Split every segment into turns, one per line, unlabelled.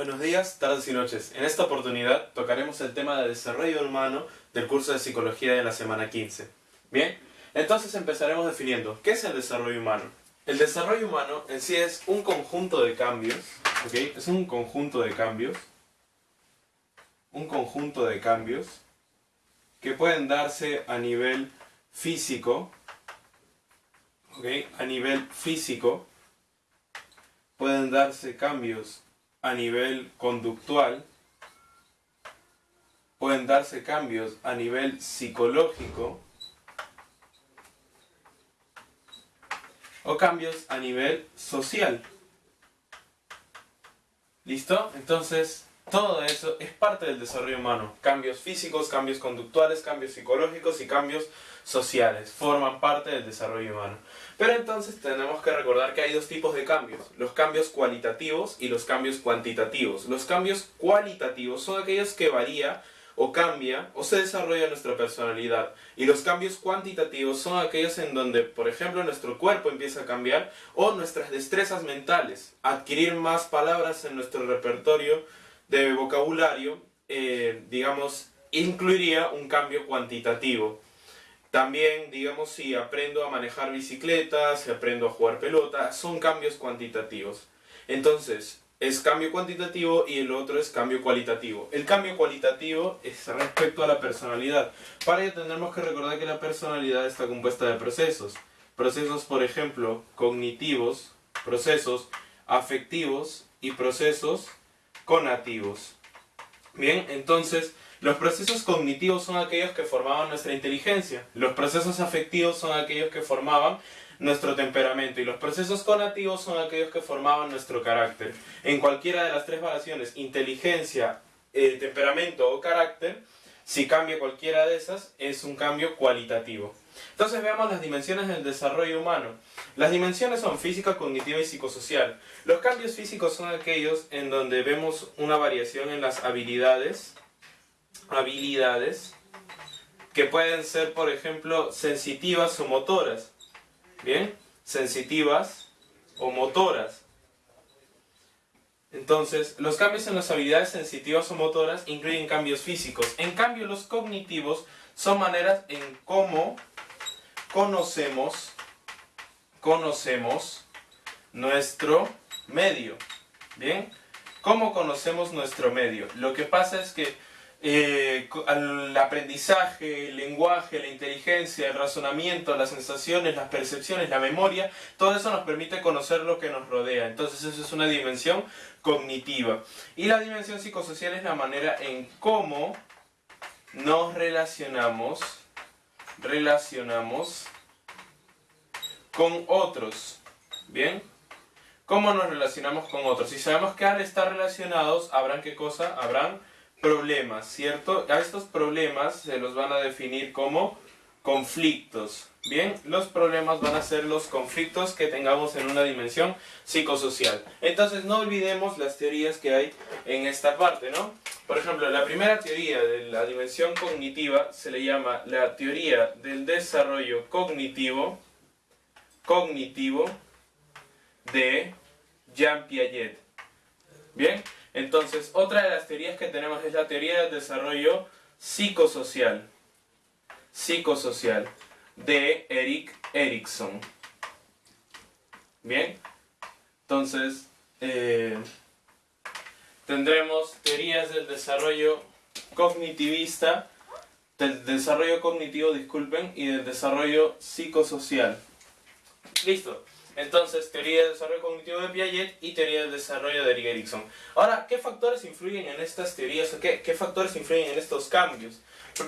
Buenos días, tardes y noches. En esta oportunidad tocaremos el tema de desarrollo humano del curso de psicología de la semana 15. Bien, entonces empezaremos definiendo qué es el desarrollo humano. El desarrollo humano en sí es un conjunto de cambios, ¿ok? Es un conjunto de cambios, un conjunto de cambios que pueden darse a nivel físico, ¿ok? A nivel físico pueden darse cambios a nivel conductual, pueden darse cambios a nivel psicológico o cambios a nivel social. ¿Listo? Entonces, todo eso es parte del desarrollo humano. Cambios físicos, cambios conductuales, cambios psicológicos y cambios sociales. Forman parte del desarrollo humano. Pero entonces tenemos que recordar que hay dos tipos de cambios. Los cambios cualitativos y los cambios cuantitativos. Los cambios cualitativos son aquellos que varía o cambia o se desarrolla nuestra personalidad. Y los cambios cuantitativos son aquellos en donde, por ejemplo, nuestro cuerpo empieza a cambiar o nuestras destrezas mentales, adquirir más palabras en nuestro repertorio de vocabulario, eh, digamos, incluiría un cambio cuantitativo. También, digamos, si aprendo a manejar bicicleta, si aprendo a jugar pelota, son cambios cuantitativos. Entonces, es cambio cuantitativo y el otro es cambio cualitativo. El cambio cualitativo es respecto a la personalidad. Para ello tendremos que recordar que la personalidad está compuesta de procesos. Procesos, por ejemplo, cognitivos, procesos afectivos y procesos conativos. Bien, entonces los procesos cognitivos son aquellos que formaban nuestra inteligencia, los procesos afectivos son aquellos que formaban nuestro temperamento y los procesos conativos son aquellos que formaban nuestro carácter. En cualquiera de las tres variaciones, inteligencia, eh, temperamento o carácter, si cambia cualquiera de esas, es un cambio cualitativo. Entonces veamos las dimensiones del desarrollo humano. Las dimensiones son física, cognitiva y psicosocial. Los cambios físicos son aquellos en donde vemos una variación en las habilidades, habilidades que pueden ser, por ejemplo, sensitivas o motoras. ¿Bien? Sensitivas o motoras. Entonces, los cambios en las habilidades sensitivas o motoras incluyen cambios físicos. En cambio, los cognitivos son maneras en cómo conocemos, conocemos nuestro medio. ¿Bien? ¿Cómo conocemos nuestro medio? Lo que pasa es que eh, el aprendizaje, el lenguaje, la inteligencia, el razonamiento, las sensaciones, las percepciones, la memoria, todo eso nos permite conocer lo que nos rodea. Entonces eso es una dimensión cognitiva. Y la dimensión psicosocial es la manera en cómo nos relacionamos relacionamos con otros. ¿Bien? ¿Cómo nos relacionamos con otros? Si sabemos que al estar relacionados, ¿habrán qué cosa? Habrán problemas, ¿cierto? A estos problemas se los van a definir como conflictos. Bien, los problemas van a ser los conflictos que tengamos en una dimensión psicosocial. Entonces no olvidemos las teorías que hay en esta parte, ¿no? Por ejemplo, la primera teoría de la dimensión cognitiva se le llama la teoría del desarrollo cognitivo, cognitivo de Jean Piaget. Bien, entonces otra de las teorías que tenemos es la teoría del desarrollo psicosocial. Psicosocial de Eric Erikson. Bien, entonces eh, tendremos teorías del desarrollo cognitivista, del desarrollo cognitivo, disculpen, y del desarrollo psicosocial. Listo. Entonces, teoría del desarrollo cognitivo de Piaget y teoría del desarrollo de Eric Erikson. Ahora, ¿qué factores influyen en estas teorías o qué, qué factores influyen en estos cambios?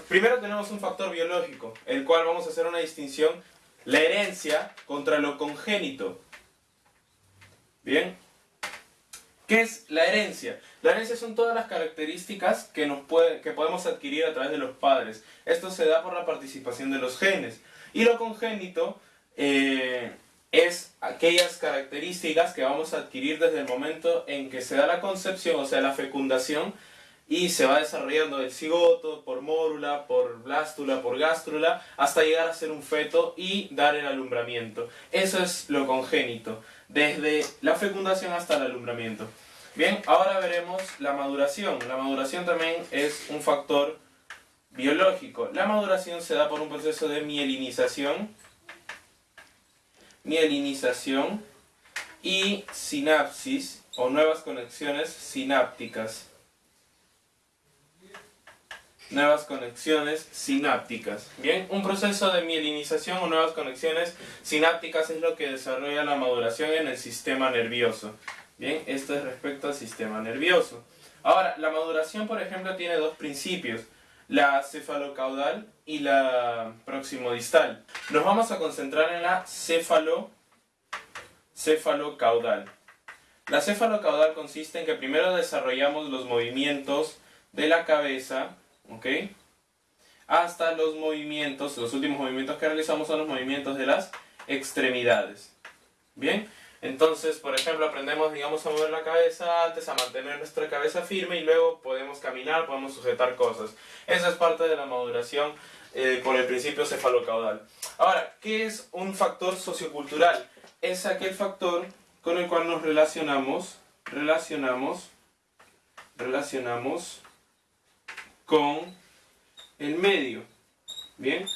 Primero tenemos un factor biológico, el cual vamos a hacer una distinción, la herencia contra lo congénito. Bien, ¿qué es la herencia? La herencia son todas las características que, nos puede, que podemos adquirir a través de los padres. Esto se da por la participación de los genes. Y lo congénito eh, es aquellas características que vamos a adquirir desde el momento en que se da la concepción, o sea, la fecundación, y se va desarrollando el cigoto, por mórula, por blástula, por gástrula, hasta llegar a ser un feto y dar el alumbramiento. Eso es lo congénito, desde la fecundación hasta el alumbramiento. Bien, ahora veremos la maduración. La maduración también es un factor biológico. La maduración se da por un proceso de mielinización, mielinización y sinapsis o nuevas conexiones sinápticas. Nuevas conexiones sinápticas. Bien, un proceso de mielinización o nuevas conexiones sinápticas es lo que desarrolla la maduración en el sistema nervioso. Bien, esto es respecto al sistema nervioso. Ahora, la maduración, por ejemplo, tiene dos principios, la cefalocaudal y la proximodistal. Nos vamos a concentrar en la cefalo, cefalocaudal. La cefalocaudal consiste en que primero desarrollamos los movimientos de la cabeza, ¿ok? Hasta los movimientos, los últimos movimientos que realizamos son los movimientos de las extremidades. ¿Bien? Entonces, por ejemplo, aprendemos, digamos, a mover la cabeza antes, a mantener nuestra cabeza firme y luego podemos caminar, podemos sujetar cosas. Esa es parte de la maduración eh, por el principio cefalocaudal. Ahora, ¿qué es un factor sociocultural? Es aquel factor con el cual nos relacionamos, relacionamos, relacionamos con el medio. ¿Bien?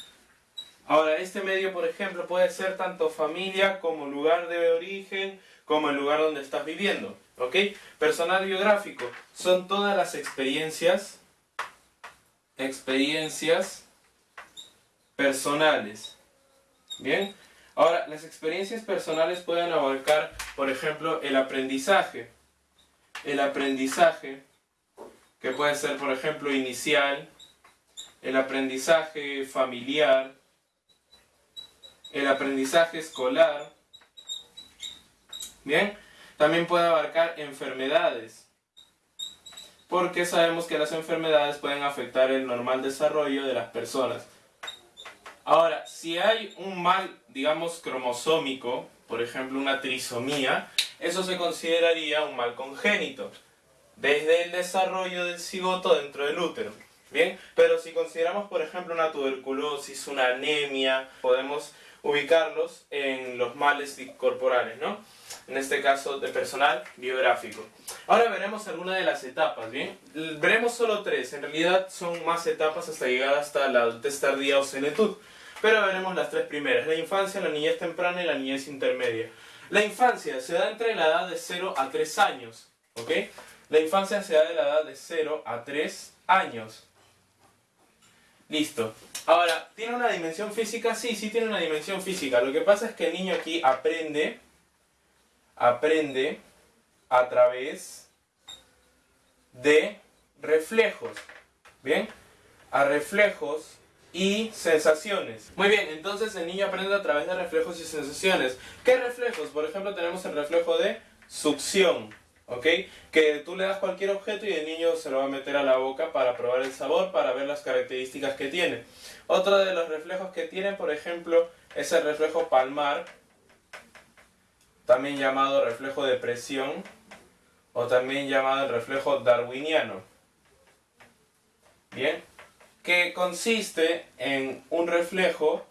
Ahora, este medio, por ejemplo, puede ser tanto familia como lugar de origen, como el lugar donde estás viviendo. ¿Ok? Personal biográfico. Son todas las experiencias, experiencias personales. ¿Bien? Ahora, las experiencias personales pueden abarcar, por ejemplo, el aprendizaje. El aprendizaje, que puede ser, por ejemplo, inicial, el aprendizaje familiar, el aprendizaje escolar. Bien, también puede abarcar enfermedades, porque sabemos que las enfermedades pueden afectar el normal desarrollo de las personas. Ahora, si hay un mal, digamos, cromosómico, por ejemplo una trisomía, eso se consideraría un mal congénito, desde el desarrollo del cigoto dentro del útero. Bien, pero si consideramos, por ejemplo, una tuberculosis, una anemia, podemos ubicarlos en los males corporales, ¿no? En este caso de personal biográfico. Ahora veremos algunas de las etapas, ¿bien? Veremos solo tres, en realidad son más etapas hasta llegar hasta la adultez tardía o senectud. Pero veremos las tres primeras, la infancia, la niñez temprana y la niñez intermedia. La infancia se da entre la edad de 0 a 3 años, ¿ok? La infancia se da de la edad de 0 a 3 años. Listo. Ahora, ¿tiene una dimensión física? Sí, sí tiene una dimensión física. Lo que pasa es que el niño aquí aprende, aprende a través de reflejos. ¿Bien? A reflejos y sensaciones. Muy bien, entonces el niño aprende a través de reflejos y sensaciones. ¿Qué reflejos? Por ejemplo, tenemos el reflejo de succión. ¿Ok? Que tú le das cualquier objeto y el niño se lo va a meter a la boca para probar el sabor, para ver las características que tiene. Otro de los reflejos que tiene, por ejemplo, es el reflejo palmar, también llamado reflejo de presión, o también llamado el reflejo darwiniano. Bien, que consiste en un reflejo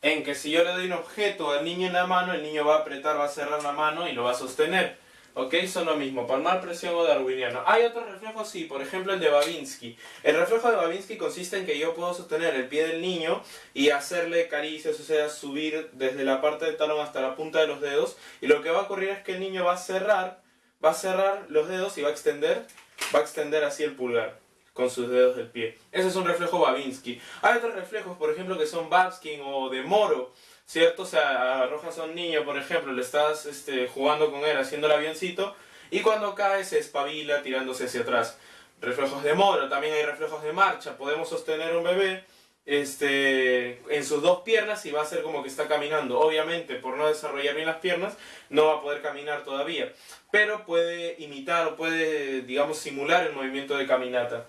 en que si yo le doy un objeto al niño en la mano, el niño va a apretar, va a cerrar la mano y lo va a sostener. ¿Ok? Son lo mismo, palmar, presión o darwiniano. Hay otros reflejos, sí, por ejemplo el de Babinski. El reflejo de Babinski consiste en que yo puedo sostener el pie del niño y hacerle caricias, o sea, subir desde la parte del talón hasta la punta de los dedos. Y lo que va a ocurrir es que el niño va a cerrar, va a cerrar los dedos y va a extender, va a extender así el pulgar con sus dedos del pie. Ese es un reflejo Babinski. Hay otros reflejos, por ejemplo, que son Babskin o de Moro ¿cierto? O sea, arrojas a un niño, por ejemplo, le estás este, jugando con él, haciendo el avioncito, y cuando cae se espabila tirándose hacia atrás. Reflejos de moro, también hay reflejos de marcha, podemos sostener un bebé este, en sus dos piernas y va a ser como que está caminando. Obviamente, por no desarrollar bien las piernas, no va a poder caminar todavía, pero puede imitar o puede, digamos, simular el movimiento de caminata.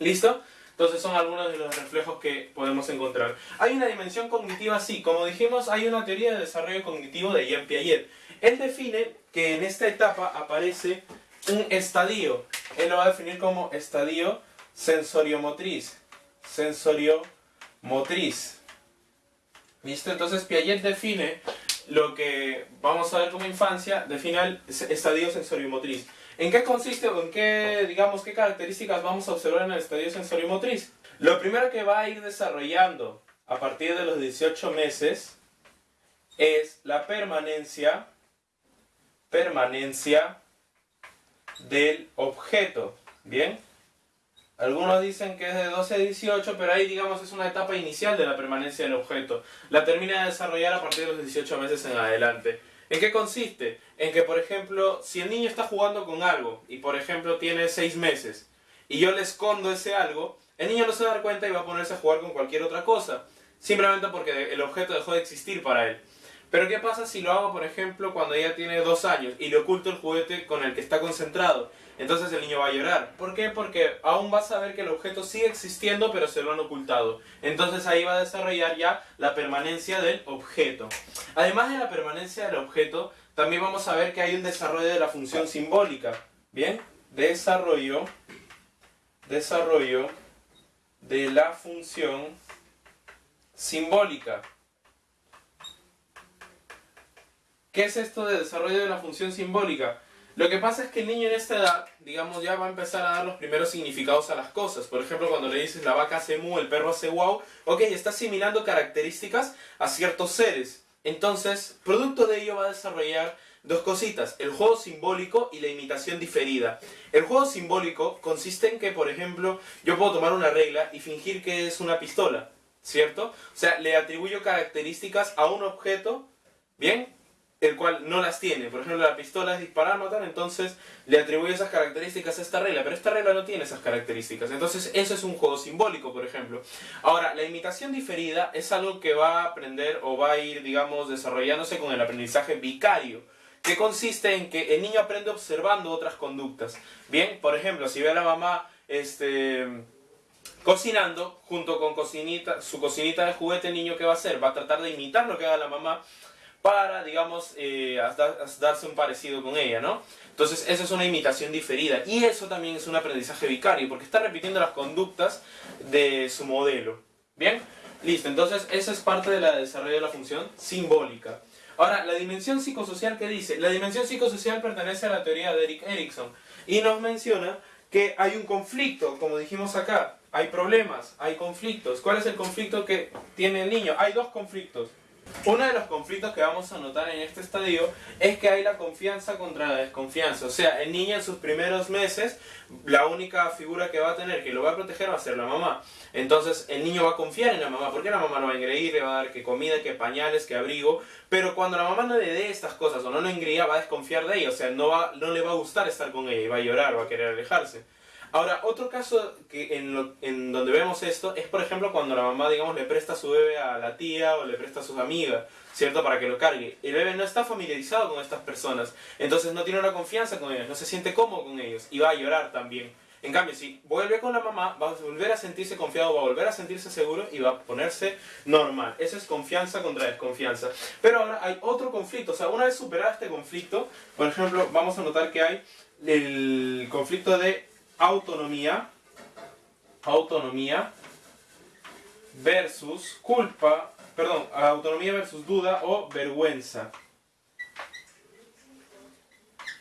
¿Listo? Entonces son algunos de los reflejos que podemos encontrar. Hay una dimensión cognitiva, sí. Como dijimos, hay una teoría de desarrollo cognitivo de Jean Piaget. Él define que en esta etapa aparece un estadio. Él lo va a definir como estadio sensoriomotriz. Sensoriomotriz. ¿Listo? Entonces Piaget define lo que vamos a ver como infancia, define el estadio sensoriomotriz. ¿En qué consiste o en qué, digamos, qué características vamos a observar en el estadio sensorimotriz? Lo primero que va a ir desarrollando a partir de los 18 meses es la permanencia, permanencia del objeto. ¿Bien? Algunos dicen que es de 12 a 18, pero ahí digamos es una etapa inicial de la permanencia del objeto. La termina de desarrollar a partir de los 18 meses en adelante. ¿En qué consiste? En que, por ejemplo, si el niño está jugando con algo y, por ejemplo, tiene 6 meses y yo le escondo ese algo, el niño no se va a dar cuenta y va a ponerse a jugar con cualquier otra cosa. Simplemente porque el objeto dejó de existir para él. Pero ¿qué pasa si lo hago, por ejemplo, cuando ella tiene 2 años y le oculto el juguete con el que está concentrado? Entonces el niño va a llorar. ¿Por qué? Porque aún va a saber que el objeto sigue existiendo pero se lo han ocultado. Entonces ahí va a desarrollar ya la permanencia del objeto. Además de la permanencia del objeto, también vamos a ver que hay un desarrollo de la función simbólica. ¿Bien? Desarrollo, desarrollo de la función simbólica. ¿Qué es esto de desarrollo de la función simbólica? Lo que pasa es que el niño en esta edad, digamos, ya va a empezar a dar los primeros significados a las cosas. Por ejemplo, cuando le dices la vaca hace mu, el perro hace wow, ok, está asimilando características a ciertos seres. Entonces, producto de ello va a desarrollar dos cositas, el juego simbólico y la imitación diferida. El juego simbólico consiste en que, por ejemplo, yo puedo tomar una regla y fingir que es una pistola, ¿cierto? O sea, le atribuyo características a un objeto, ¿bien? El cual no las tiene. Por ejemplo, la pistola es disparar, matar, entonces le atribuye esas características a esta regla, pero esta regla no tiene esas características. Entonces, eso es un juego simbólico, por ejemplo. Ahora, la imitación diferida es algo que va a aprender o va a ir, digamos, desarrollándose con el aprendizaje vicario, que consiste en que el niño aprende observando otras conductas. Bien, por ejemplo, si ve a la mamá, este cocinando junto con cocinita, su cocinita de juguete, el niño que va a hacer va a tratar de imitar lo que haga la mamá para, digamos, eh, darse un parecido con ella, ¿no? Entonces, eso es una imitación diferida. Y eso también es un aprendizaje vicario, porque está repitiendo las conductas de su modelo. ¿Bien? Listo, entonces, eso es parte del desarrollo de la función simbólica. Ahora, la dimensión psicosocial, ¿qué dice? La dimensión psicosocial pertenece a la teoría de Eric Erikson y nos menciona que hay un conflicto, como dijimos acá, hay problemas, hay conflictos. ¿Cuál es el conflicto que tiene el niño? Hay dos conflictos. Uno de los conflictos que vamos a notar en este estadio es que hay la confianza contra la desconfianza. O sea, el niño en sus primeros meses, la única figura que va a tener que lo va a proteger va a ser la mamá. Entonces, el niño va a confiar en la mamá, porque la mamá lo va a engreír, le va a dar que comida, que pañales, que abrigo. Pero cuando la mamá no le dé estas cosas o no lo engría, va a desconfiar de ella. O sea, no, va, no le va a gustar estar con ella y va a llorar, va a querer alejarse. Ahora, otro caso que en, donde vemos esto es, por ejemplo, cuando la mamá, digamos, le presta su bebé a la tía o le presta a sus amigas, ¿cierto? Para que lo cargue. El bebé no está familiarizado con estas personas, entonces no tiene una confianza con ellos, no se siente cómodo con ellos y va a llorar también. En cambio, si vuelve con la mamá, va a volver a sentirse confiado, va a volver a sentirse seguro y va a ponerse normal. Eso es confianza contra desconfianza. Pero ahora hay otro conflicto, o sea, una vez superado este conflicto, por ejemplo, vamos a notar que hay el conflicto de autonomía, autonomía versus culpa, perdón, autonomía versus duda o vergüenza.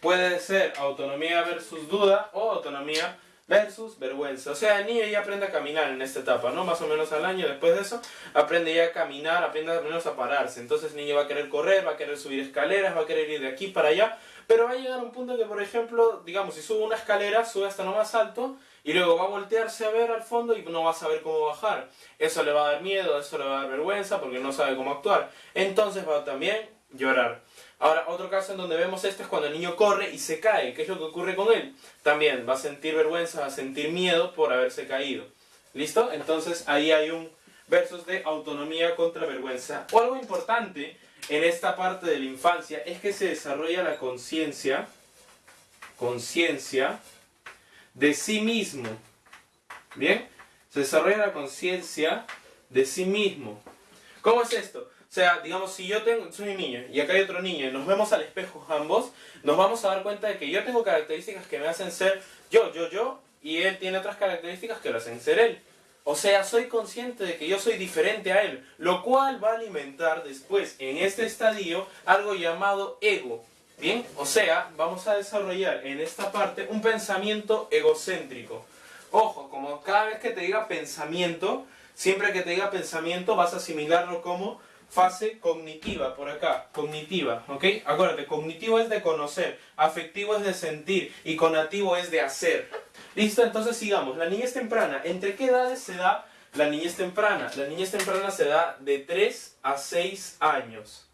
Puede ser autonomía versus duda o autonomía versus vergüenza. O sea, el niño ya aprende a caminar en esta etapa, ¿no? Más o menos al año después de eso, aprende ya a caminar, aprende al menos a pararse. Entonces el niño va a querer correr, va a querer subir escaleras, va a querer ir de aquí para allá, pero va a llegar un punto que, por ejemplo, digamos, si sube una escalera, sube hasta lo más alto y luego va a voltearse a ver al fondo y no va a saber cómo bajar. Eso le va a dar miedo, eso le va a dar vergüenza porque no sabe cómo actuar. Entonces va a también llorar. Ahora, otro caso en donde vemos esto es cuando el niño corre y se cae. ¿Qué es lo que ocurre con él? También va a sentir vergüenza, va a sentir miedo por haberse caído. ¿Listo? Entonces ahí hay un versus de autonomía contra vergüenza. O algo importante en esta parte de la infancia es que se desarrolla la conciencia, conciencia de sí mismo. ¿Bien? Se desarrolla la conciencia de sí mismo. ¿Cómo es esto? O sea, digamos, si yo tengo, soy un niño y acá hay otro niño y nos vemos al espejo ambos, nos vamos a dar cuenta de que yo tengo características que me hacen ser yo, yo, yo, y él tiene otras características que lo hacen ser él. O sea, soy consciente de que yo soy diferente a él, lo cual va a alimentar después, en este estadio, algo llamado ego. Bien, o sea, vamos a desarrollar en esta parte un pensamiento egocéntrico. Ojo, como cada vez que te diga pensamiento, siempre que te diga pensamiento vas a asimilarlo como fase cognitiva, por acá, cognitiva, ¿ok? Acuérdate, cognitivo es de conocer, afectivo es de sentir y conativo es de hacer. ¿Listo? Entonces sigamos. La niñez temprana, ¿entre qué edades se da la niñez temprana? La niñez temprana se da de 3 a 6 años.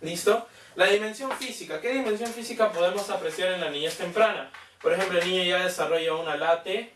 ¿Listo? La dimensión física. ¿Qué dimensión física podemos apreciar en la niñez temprana? Por ejemplo, el niño ya desarrolla una late